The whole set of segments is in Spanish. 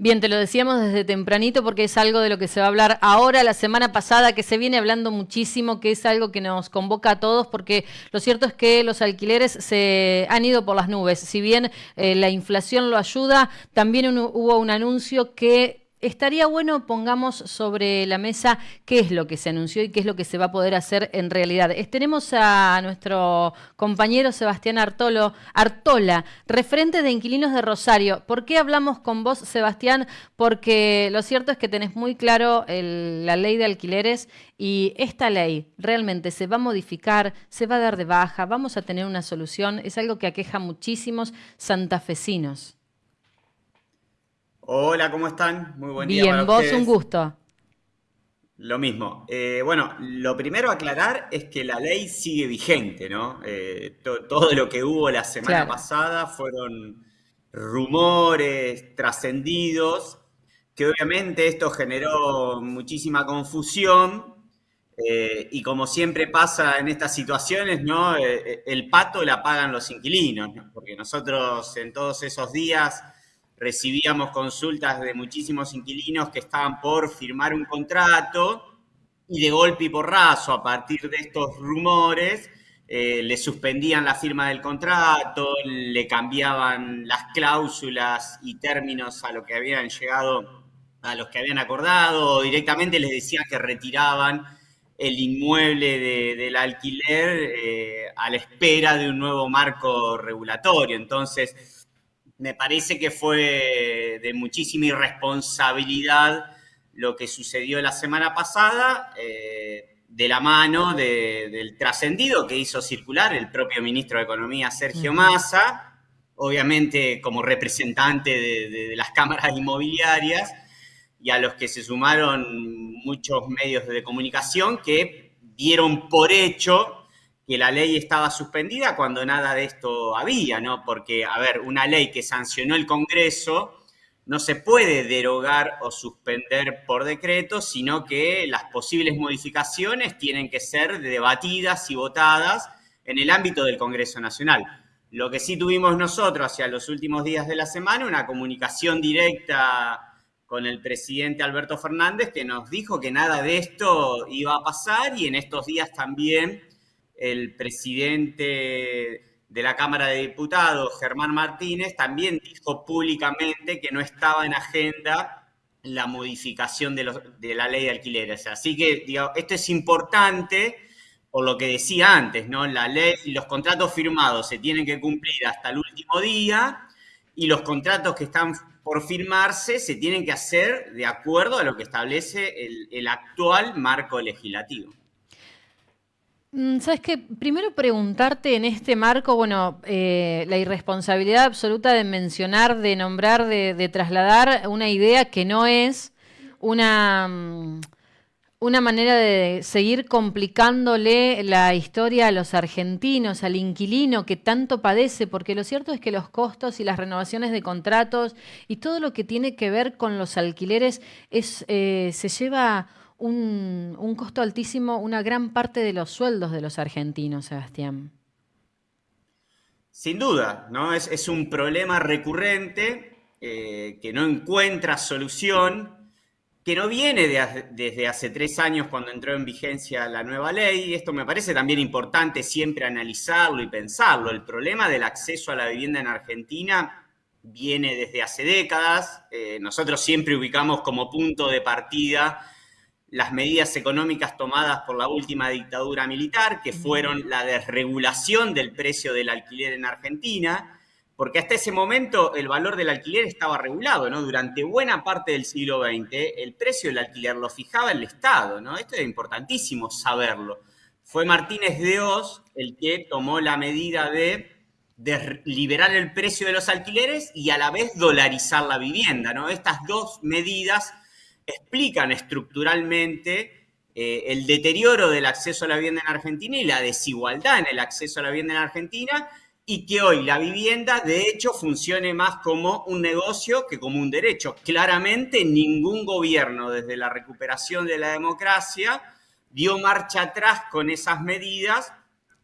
Bien, te lo decíamos desde tempranito porque es algo de lo que se va a hablar ahora, la semana pasada, que se viene hablando muchísimo, que es algo que nos convoca a todos, porque lo cierto es que los alquileres se han ido por las nubes. Si bien eh, la inflación lo ayuda, también hubo un anuncio que Estaría bueno pongamos sobre la mesa qué es lo que se anunció y qué es lo que se va a poder hacer en realidad. Tenemos a nuestro compañero Sebastián Artolo, Artola, referente de Inquilinos de Rosario. ¿Por qué hablamos con vos, Sebastián? Porque lo cierto es que tenés muy claro la ley de alquileres y esta ley realmente se va a modificar, se va a dar de baja, vamos a tener una solución. Es algo que aqueja muchísimos santafesinos. Hola, ¿cómo están? Muy buen día. Bien, vos un gusto. Lo mismo. Eh, bueno, lo primero a aclarar es que la ley sigue vigente, ¿no? Eh, todo lo que hubo la semana pasada fueron rumores trascendidos, que obviamente esto generó muchísima confusión. Eh, y como siempre pasa en estas situaciones, ¿no? el pato la pagan los inquilinos, porque nosotros en todos esos días recibíamos consultas de muchísimos inquilinos que estaban por firmar un contrato y de golpe y porrazo, a partir de estos rumores, eh, le suspendían la firma del contrato, le cambiaban las cláusulas y términos a lo que habían llegado, a los que habían acordado, o directamente les decían que retiraban el inmueble del alquiler eh, a la espera de un nuevo marco regulatorio. Entonces, me parece que fue de muchísima irresponsabilidad lo que sucedió la semana pasada, eh, de la mano del trascendido que hizo circular el propio ministro de Economía, Sergio Massa, obviamente como representante de las cámaras inmobiliarias, y a los que se sumaron muchos medios de comunicación que dieron por hecho que la ley estaba suspendida cuando nada de esto había, ¿no? Porque, a ver, una ley que sancionó el Congreso no se puede derogar o suspender por decreto, sino que las posibles modificaciones tienen que ser debatidas y votadas en el ámbito del Congreso Nacional. Lo que sí tuvimos nosotros hacia los últimos días de la semana, una comunicación directa con el presidente Alberto Fernández que nos dijo que nada de esto iba a pasar y en estos días también el presidente de la Cámara de Diputados, Germán Martínez, también dijo públicamente que no estaba en agenda la modificación de, la ley de alquileres. Así que esto es importante por lo que decía antes, ¿no? La ley y los contratos firmados se tienen que cumplir hasta el último día y los contratos que están por firmarse se tienen que hacer de acuerdo a lo que establece el actual marco legislativo. Mm, Sabes que primero preguntarte en este marco, bueno, eh, la irresponsabilidad absoluta de mencionar, de nombrar, de, trasladar una idea que no es una, mm, una manera de seguir complicándole la historia a los argentinos, al inquilino que tanto padece, porque lo cierto es que los costos y las renovaciones de contratos y todo lo que tiene que ver con los alquileres es, eh, se lleva un, costo altísimo, una gran parte de los sueldos de los argentinos, Sebastián. Sin duda, ¿no? Es, un problema recurrente eh, que no encuentra solución, que no viene desde hace tres años cuando entró en vigencia la nueva ley. Esto me parece también importante siempre analizarlo y pensarlo. El problema del acceso a la vivienda en Argentina viene desde hace décadas. Eh, nosotros siempre ubicamos como punto de partida las medidas económicas tomadas por la última dictadura militar, que fueron la desregulación del precio del alquiler en Argentina, porque hasta ese momento el valor del alquiler estaba regulado, ¿no? Durante buena parte del siglo XX el precio del alquiler lo fijaba el Estado, ¿no? Esto es importantísimo saberlo. Fue Martínez de Oz el que tomó la medida de, de liberar el precio de los alquileres y a la vez dolarizar la vivienda, ¿no? Estas dos medidas explican estructuralmente eh, el deterioro del acceso a la vivienda en Argentina y la desigualdad en el acceso a la vivienda en Argentina y que hoy la vivienda de hecho funcione más como un negocio que como un derecho. Claramente ningún gobierno desde la recuperación de la democracia dio marcha atrás con esas medidas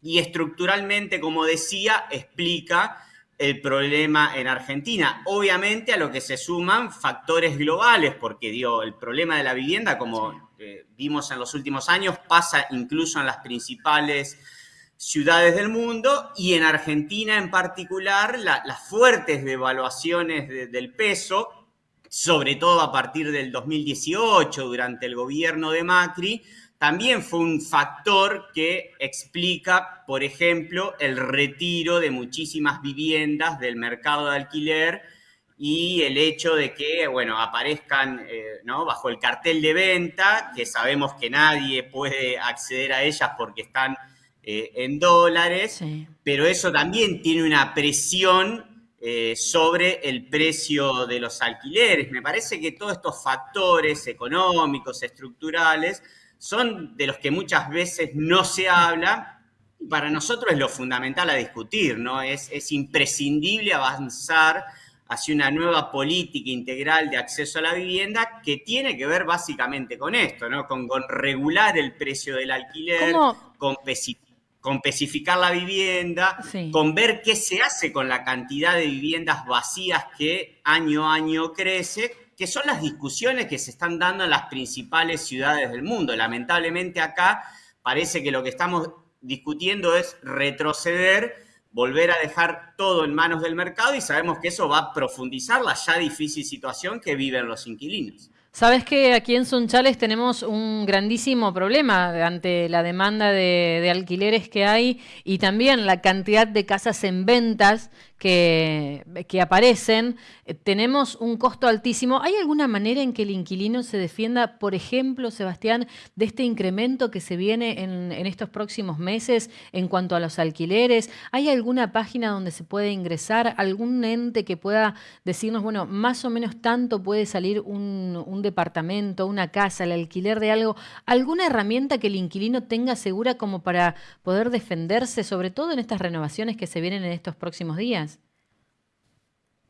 y estructuralmente, como decía, explica el problema en Argentina. Obviamente a lo que se suman factores globales, porque digo, el problema de la vivienda, como eh, vimos en los últimos años, pasa incluso en las principales ciudades del mundo y en Argentina en particular las fuertes devaluaciones del peso, sobre todo a partir del 2018 durante el gobierno de Macri, también fue un factor que explica, por ejemplo, el retiro de muchísimas viviendas del mercado de alquiler y el hecho de que, bueno, aparezcan eh, bajo el cartel de venta, que sabemos que nadie puede acceder a ellas porque están eh, en dólares, pero eso también tiene una presión eh, sobre el precio de los alquileres. Me parece que todos estos factores económicos, estructurales, son de los que muchas veces no se habla. Para nosotros es lo fundamental a discutir, ¿no? Es, es imprescindible avanzar hacia una nueva política integral de acceso a la vivienda que tiene que ver básicamente con esto, ¿no? Con, regular el precio del alquiler, con, especificar la vivienda, con ver qué se hace con la cantidad de viviendas vacías que año a año crece, que son las discusiones que se están dando en las principales ciudades del mundo. Lamentablemente acá parece que lo que estamos discutiendo es retroceder volver a dejar todo en manos del mercado y sabemos que eso va a profundizar la ya difícil situación que viven los inquilinos. Sabes que aquí en Sunchales tenemos un grandísimo problema ante la demanda de, de, alquileres que hay y también la cantidad de casas en ventas que, aparecen, eh, tenemos un costo altísimo. ¿Hay alguna manera en que el inquilino se defienda, por ejemplo, Sebastián, de este incremento que se viene en, en estos próximos meses en cuanto a los alquileres? ¿Hay alguna página donde se puede ingresar? ¿Algún ente que pueda decirnos, bueno, más o menos tanto puede salir un, un departamento, una casa, el alquiler de algo? ¿Alguna herramienta que el inquilino tenga segura como para poder defenderse, sobre todo en estas renovaciones que se vienen en estos próximos días?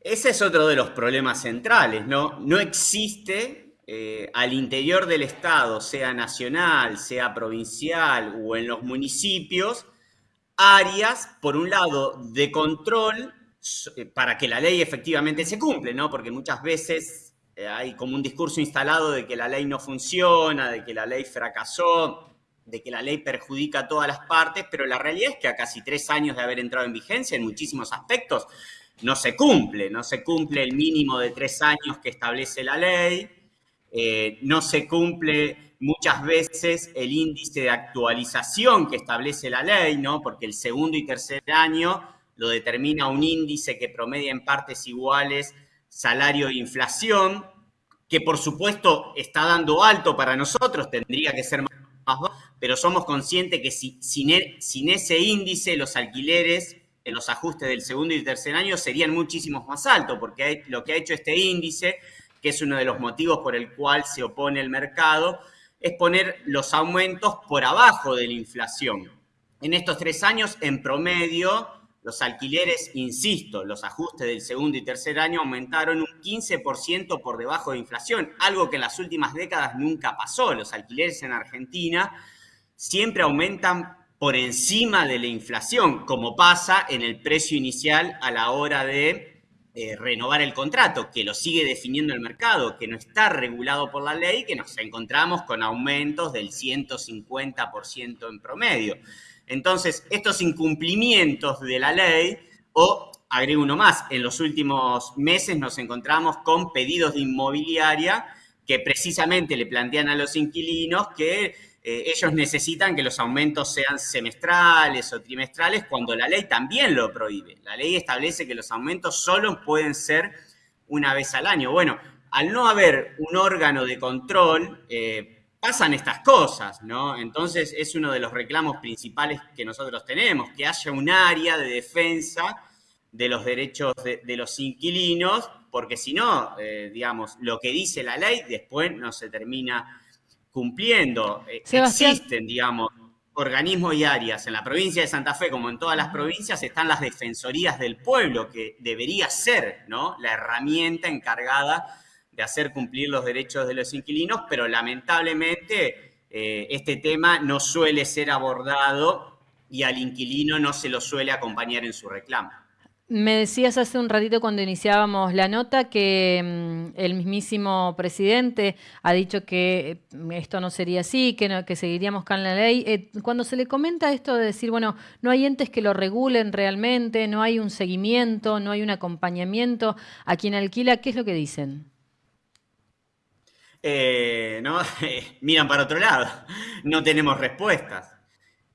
Ese es otro de los problemas centrales, ¿no? No existe eh, al interior del Estado, sea nacional, sea provincial o en los municipios, áreas, por un lado, de control eh, para que la ley efectivamente se cumple, ¿no? Porque muchas veces eh, hay como un discurso instalado de que la ley no funciona, de que la ley fracasó, de que la ley perjudica a todas las partes, pero la realidad es que a casi tres años de haber entrado en vigencia, en muchísimos aspectos, no se cumple, no se cumple el mínimo de tres años que establece la ley, eh, no se cumple muchas veces el índice de actualización que establece la ley, ¿no? porque el segundo y tercer año lo determina un índice que promedia en partes iguales salario e inflación, que por supuesto está dando alto para nosotros, tendría que ser más bajo, pero somos conscientes que e, sin ese índice los alquileres los ajustes del segundo y tercer año serían muchísimos más altos, porque lo que ha hecho este índice, que es uno de los motivos por el cual se opone el mercado, es poner los aumentos por abajo de la inflación. En estos tres años, en promedio, los alquileres, insisto, los ajustes del segundo y tercer año aumentaron un 15% por debajo de inflación, algo que en las últimas décadas nunca pasó. Los alquileres en Argentina siempre aumentan por encima de la inflación, como pasa en el precio inicial a la hora de eh, renovar el contrato, que lo sigue definiendo el mercado, que no está regulado por la ley, que nos encontramos con aumentos del 150% en promedio. Entonces, estos incumplimientos de la ley, o agrego uno más, en los últimos meses nos encontramos con pedidos de inmobiliaria que precisamente le plantean a los inquilinos que eh, ellos necesitan que los aumentos sean semestrales o trimestrales cuando la ley también lo prohíbe. La ley establece que los aumentos solo pueden ser una vez al año. Bueno, al no haber un órgano de control, eh, pasan estas cosas, ¿no? Entonces es uno de los reclamos principales que nosotros tenemos, que haya un área de defensa de los derechos de, los inquilinos, porque si no, eh, digamos, lo que dice la ley después no se termina cumpliendo. Eh, existen, digamos, organismos y áreas. En la provincia de Santa Fe, como en todas las provincias, están las defensorías del pueblo, que debería ser ¿no? la herramienta encargada de hacer cumplir los derechos de los inquilinos, pero lamentablemente eh, este tema no suele ser abordado y al inquilino no se lo suele acompañar en su reclamo. Me decías hace un ratito cuando iniciábamos la nota que mm, el mismísimo presidente ha dicho que mm, esto no sería así, que, que seguiríamos con la ley. Eh, cuando se le comenta esto de decir, bueno, no hay entes que lo regulen realmente, no hay un seguimiento, no hay un acompañamiento a quien alquila, ¿qué es lo que dicen? Eh, no, miran para otro lado, no tenemos respuestas.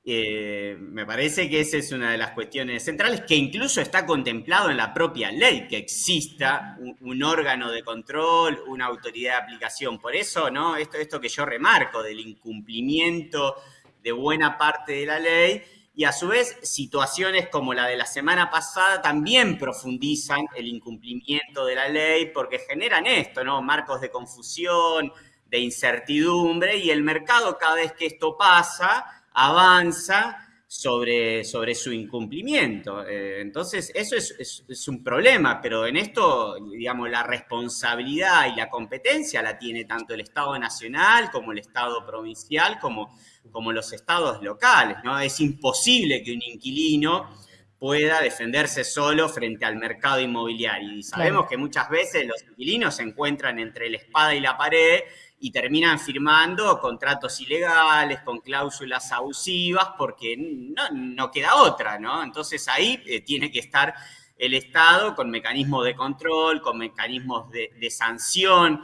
Eh, me parece que esa es una de las cuestiones centrales, que incluso está contemplado en la propia ley, que exista un, órgano de control, una autoridad de aplicación. Por eso, ¿no? Esto, esto que yo remarco del incumplimiento de buena parte de la ley, y a su vez situaciones como la de la semana pasada también profundizan el incumplimiento de la ley porque generan esto, ¿no? Marcos de confusión, de incertidumbre, y el mercado cada vez que esto pasa, avanza sobre, sobre su incumplimiento. Eh, entonces, eso es, un problema, pero en esto, digamos, la responsabilidad y la competencia la tiene tanto el Estado nacional como el Estado provincial, como, como los estados locales. ¿no? Es imposible que un inquilino pueda defenderse solo frente al mercado inmobiliario. Y sabemos que muchas veces los inquilinos se encuentran entre la espada y la pared y terminan firmando contratos ilegales con cláusulas abusivas porque no, queda otra, ¿no? Entonces ahí eh, tiene que estar el Estado con mecanismos de control, con mecanismos de, sanción.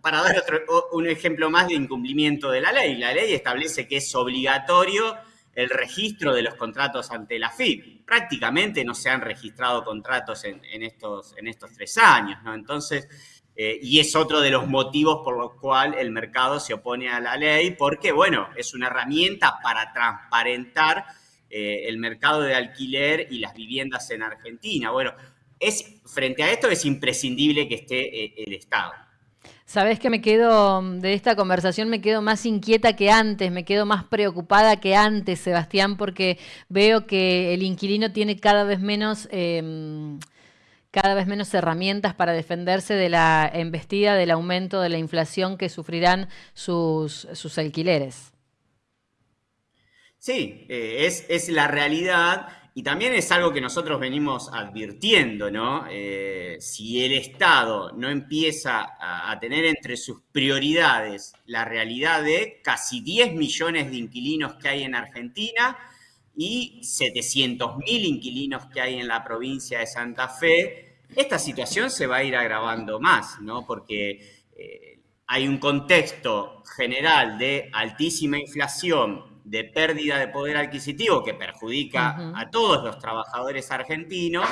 para dar otro, un ejemplo más de incumplimiento de la ley, la ley establece que es obligatorio el registro de los contratos ante la FIP. Prácticamente no se han registrado contratos en, estos, en estos tres años, ¿no? Entonces, eh, y es otro de los motivos por los cuales el mercado se opone a la ley, porque, bueno, es una herramienta para transparentar eh, el mercado de alquiler y las viviendas en Argentina. Bueno, es, frente a esto es imprescindible que esté eh, el Estado. Sabes que me quedo, de esta conversación me quedo más inquieta que antes, me quedo más preocupada que antes, Sebastián, porque veo que el inquilino tiene cada vez menos em, cada vez menos herramientas para defenderse de la embestida del aumento de la inflación que sufrirán sus, sus alquileres. Sí, eh, es, la realidad y también es algo que nosotros venimos advirtiendo, ¿no? Eh, si el Estado no empieza a, a, tener entre sus prioridades la realidad de casi 10 millones de inquilinos que hay en Argentina, y 700.000 inquilinos que hay en la provincia de Santa Fe, esta situación se va a ir agravando más, ¿no? Porque eh, hay un contexto general de altísima inflación, de pérdida de poder adquisitivo que perjudica a todos los trabajadores argentinos,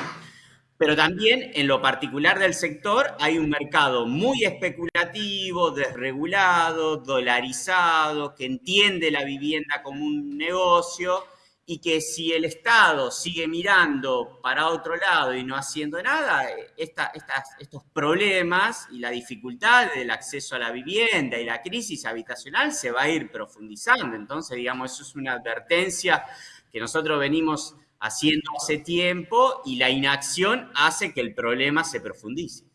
pero también en lo particular del sector hay un mercado muy especulativo, desregulado, dolarizado, que entiende la vivienda como un negocio y que si el Estado sigue mirando para otro lado y no haciendo nada, estos problemas y la dificultad del acceso a la vivienda y la crisis habitacional se va a ir profundizando. Entonces, digamos, eso es una advertencia que nosotros venimos haciendo hace tiempo y la inacción hace que el problema se profundice.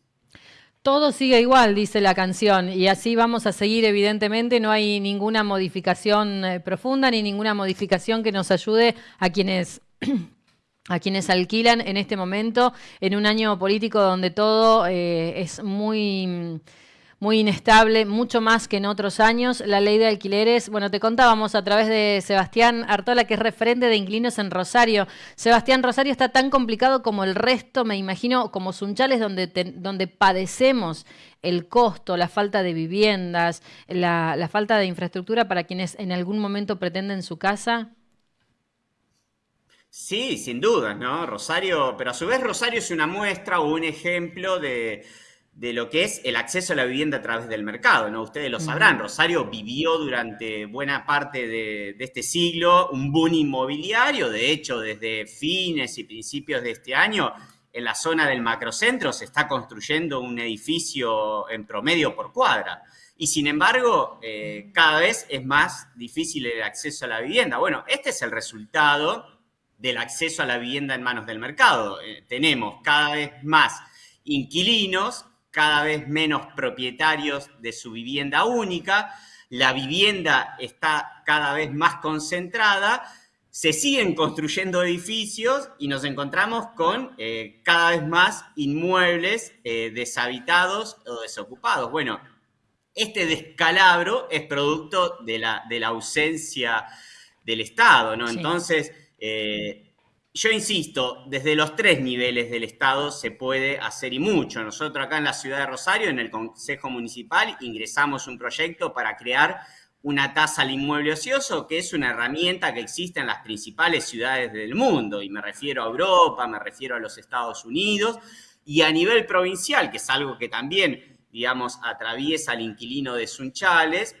Todo sigue igual, dice la canción, y así vamos a seguir, evidentemente, no hay ninguna modificación eh, profunda ni ninguna modificación que nos ayude a quienes... a quienes alquilan en este momento, en un año político donde todo eh, es muy muy inestable, mucho más que en otros años. La ley de alquileres, bueno, te contábamos a través de Sebastián Artola, que es referente de inquilinos en Rosario. Sebastián, Rosario está tan complicado como el resto, me imagino, como Sunchales, donde, donde padecemos el costo, la falta de viviendas, la, la falta de infraestructura para quienes en algún momento pretenden su casa. Sí, sin duda, ¿no? Rosario, pero a su vez Rosario es una muestra o un ejemplo de, de lo que es el acceso a la vivienda a través del mercado, ¿no? Ustedes lo sabrán, Rosario vivió durante buena parte de, este siglo un boom inmobiliario, de hecho, desde fines y principios de este año, en la zona del macrocentro se está construyendo un edificio en promedio por cuadra. Y sin embargo, eh, cada vez es más difícil el acceso a la vivienda. Bueno, este es el resultado del acceso a la vivienda en manos del mercado. Eh, tenemos cada vez más inquilinos cada vez menos propietarios de su vivienda única, la vivienda está cada vez más concentrada se siguen construyendo edificios y nos encontramos con eh, cada vez más inmuebles eh, deshabitados o desocupados. Bueno, este descalabro es producto de la, de la ausencia del Estado, ¿no? Entonces, eh, yo insisto, desde los tres niveles del Estado se puede hacer y mucho. Nosotros acá en la ciudad de Rosario, en el Consejo Municipal, ingresamos un proyecto para crear una tasa al inmueble ocioso, que es una herramienta que existe en las principales ciudades del mundo, y me refiero a Europa, me refiero a los Estados Unidos, y a nivel provincial, que es algo que también, digamos, atraviesa al inquilino de Sunchales,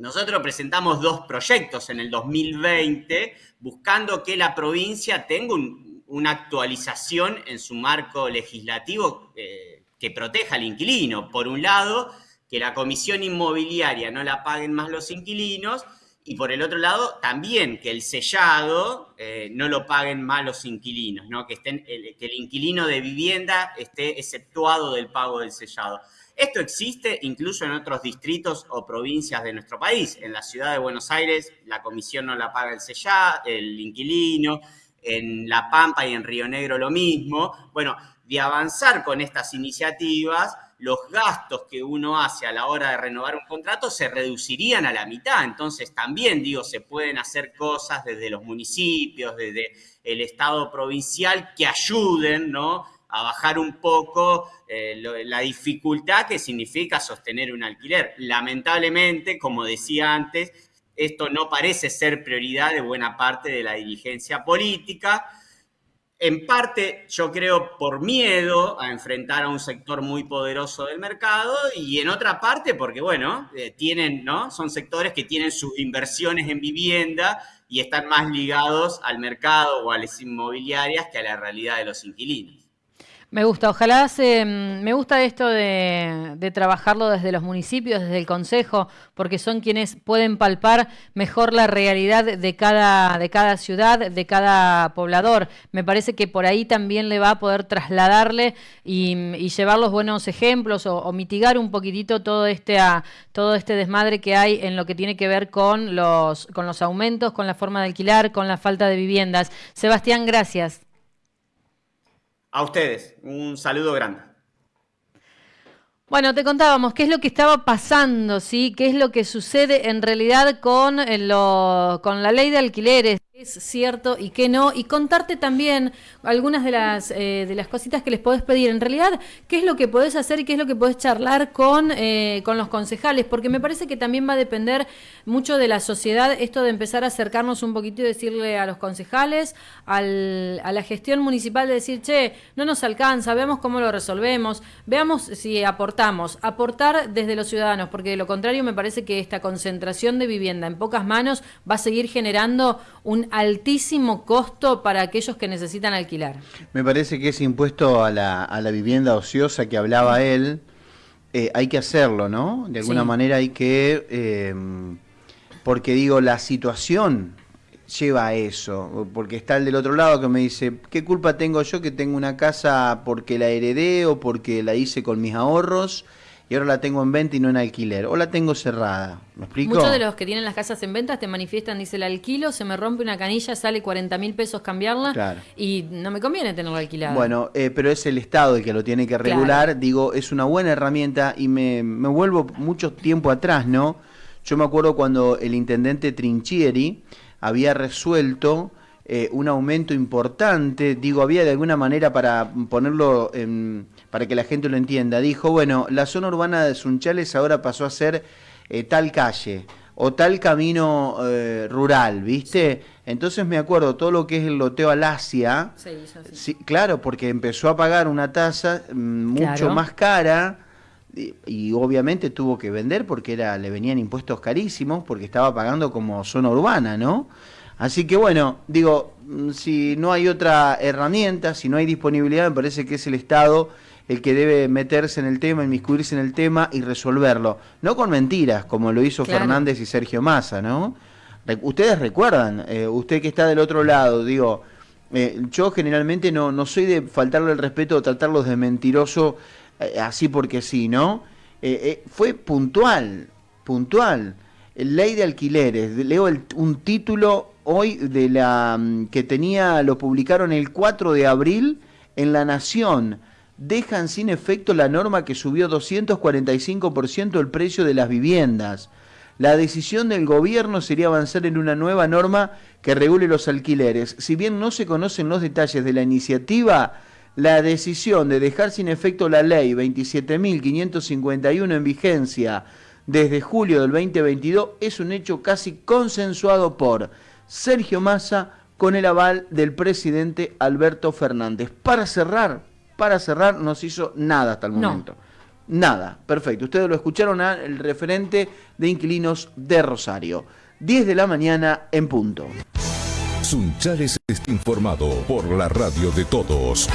nosotros presentamos dos proyectos en el 2020 buscando que la provincia tenga una actualización en su marco legislativo eh, que proteja al inquilino. Por un lado, que la comisión inmobiliaria no la paguen más los inquilinos y por el otro lado también que el sellado eh, no lo paguen más los inquilinos, ¿no? que, estén, que el inquilino de vivienda esté exceptuado del pago del sellado. Esto existe incluso en otros distritos o provincias de nuestro país. En la ciudad de Buenos Aires la comisión no la paga el sellado, el inquilino, en La Pampa y en Río Negro lo mismo. Bueno, de avanzar con estas iniciativas, los gastos que uno hace a la hora de renovar un contrato se reducirían a la mitad. Entonces también, digo, se pueden hacer cosas desde los municipios, desde el Estado provincial que ayuden, ¿no? A bajar un poco eh, la dificultad que significa sostener un alquiler. Lamentablemente, como decía antes, esto no parece ser prioridad de buena parte de la dirigencia política en parte, yo creo, por miedo a enfrentar a un sector muy poderoso del mercado y en otra parte porque, bueno, eh, tienen, ¿no? Son sectores que tienen sus inversiones en vivienda y están más ligados al mercado o a las inmobiliarias que a la realidad de los inquilinos. Me gusta, ojalá se, mm, me gusta esto de, trabajarlo desde los municipios, desde el consejo, porque son quienes pueden palpar mejor la realidad de cada, de cada ciudad, de cada poblador. Me parece que por ahí también le va a poder trasladarle y, llevar los buenos ejemplos o, mitigar un poquitito todo este, todo este desmadre que hay en lo que tiene que ver con los, con los aumentos, con la forma de alquilar, con la falta de viviendas. Sebastián, gracias. A ustedes, un saludo grande. Bueno, te contábamos qué es lo que estaba pasando, ¿sí? ¿Qué es lo que sucede en realidad con, eh, con la ley de alquileres? Es cierto y qué no, y contarte también algunas de las, eh, de las cositas que les podés pedir. En realidad, qué es lo que podés hacer y qué es lo que podés charlar con, eh, con los concejales, porque me parece que también va a depender mucho de la sociedad esto de empezar a acercarnos un poquito y decirle a los concejales, al, a la gestión municipal, de decir, che, no nos alcanza, veamos cómo lo resolvemos, veamos si aportamos, aportar desde los ciudadanos, porque de lo contrario me parece que esta concentración de vivienda en pocas manos va a seguir generando un altísimo costo para aquellos que necesitan alquilar. Me parece que ese impuesto a la, a la vivienda ociosa que hablaba él, eh, hay que hacerlo, ¿no? De alguna manera hay que, eh, porque digo, la situación lleva a eso, porque está el del otro lado que me dice, ¿qué culpa tengo yo que tengo una casa porque la heredé o porque la hice con mis ahorros? Y ahora la tengo en venta y no en alquiler, o la tengo cerrada. ¿Me explico? Muchos de los que tienen las casas en venta te manifiestan, dice el alquilo, se me rompe una canilla, sale 40 mil pesos cambiarla y no me conviene tenerla alquilada. Bueno, eh, pero es el Estado el que lo tiene que regular, digo, es una buena herramienta y me, me vuelvo mucho tiempo atrás, ¿no? Yo me acuerdo cuando el intendente Trinchieri había resuelto eh, un aumento importante, digo, había de alguna manera para ponerlo, para que la gente lo entienda, dijo, bueno, la zona urbana de Sunchales ahora pasó a ser eh, tal calle o tal camino eh, rural, ¿viste? Entonces me acuerdo todo lo que es el loteo al Asia, sí, claro, porque empezó a pagar una tasa mm, mucho más cara y, obviamente tuvo que vender porque era le venían impuestos carísimos porque estaba pagando como zona urbana, ¿no? Así que bueno, digo, mm, si no hay otra herramienta, si no hay disponibilidad, me parece que es el Estado el que debe meterse en el tema, inmiscuirse en el tema y resolverlo. No con mentiras, como lo hizo Fernández y Sergio Massa, ¿no? Ustedes recuerdan, eh, usted que está del otro lado, digo, eh, yo generalmente no, no soy de faltarle el respeto o tratarlos de mentiroso eh, así porque sí, ¿no? fue puntual, puntual ley de alquileres, leo un título hoy de la mm, que tenía, lo publicaron el 4 de abril en La Nación. Dejan sin efecto la norma que subió 245% el precio de las viviendas. La decisión del gobierno sería avanzar en una nueva norma que regule los alquileres. Si bien no se conocen los detalles de la iniciativa, la decisión de dejar sin efecto la ley 27.551 en vigencia desde julio del 2022 es un hecho casi consensuado por Sergio Massa con el aval del presidente Alberto Fernández. Para cerrar, para cerrar, no se hizo nada hasta el momento. Nada, perfecto. Ustedes lo escucharon al referente de inquilinos de Rosario. 10 de la mañana en punto. Sunchales está informado por la radio de todos.